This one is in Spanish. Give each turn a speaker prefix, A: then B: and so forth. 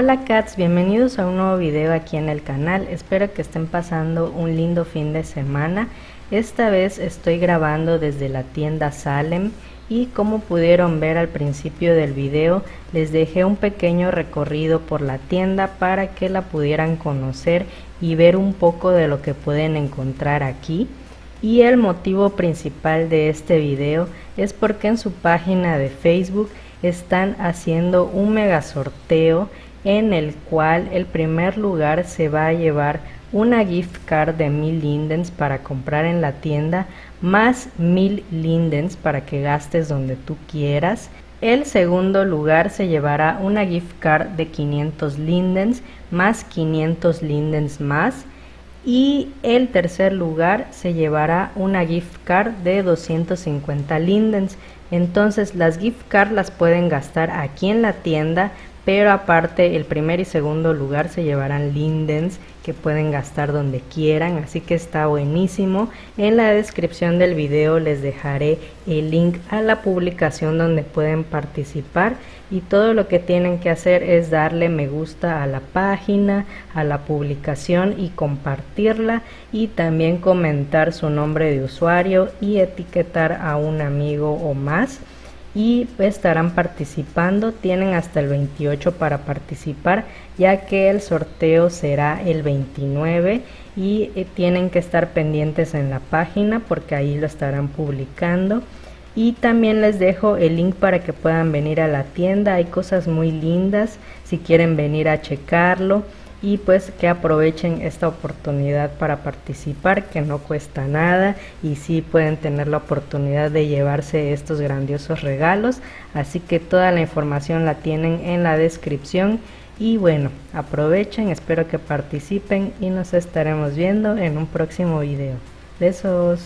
A: Hola cats, bienvenidos a un nuevo video aquí en el canal, espero que estén pasando un lindo fin de semana. Esta vez estoy grabando desde la tienda Salem y como pudieron ver al principio del video les dejé un pequeño recorrido por la tienda para que la pudieran conocer y ver un poco de lo que pueden encontrar aquí. Y el motivo principal de este video es porque en su página de Facebook están haciendo un mega sorteo en el cual el primer lugar se va a llevar una gift card de mil lindens para comprar en la tienda más mil lindens para que gastes donde tú quieras. El segundo lugar se llevará una gift card de 500 lindens más 500 lindens más y el tercer lugar se llevará una gift card de 250 lindens. Entonces las gift cards las pueden gastar aquí en la tienda pero aparte el primer y segundo lugar se llevarán lindens que pueden gastar donde quieran así que está buenísimo. En la descripción del video les dejaré el link a la publicación donde pueden participar y todo lo que tienen que hacer es darle me gusta a la página a la publicación y compartirla y también comentar su nombre de usuario y etiquetar a un amigo o más y estarán participando. Tienen hasta el 28 para participar ya que el sorteo será el 29 y eh, tienen que estar pendientes en la página porque ahí lo estarán publicando. Y también les dejo el link para que puedan venir a la tienda. Hay cosas muy lindas. Si quieren venir a checarlo y pues que aprovechen esta oportunidad para participar que no cuesta nada y sí pueden tener la oportunidad de llevarse estos grandiosos regalos. Así que toda la información la tienen en la descripción. Y bueno aprovechen espero que participen y nos estaremos viendo en un próximo video. Besos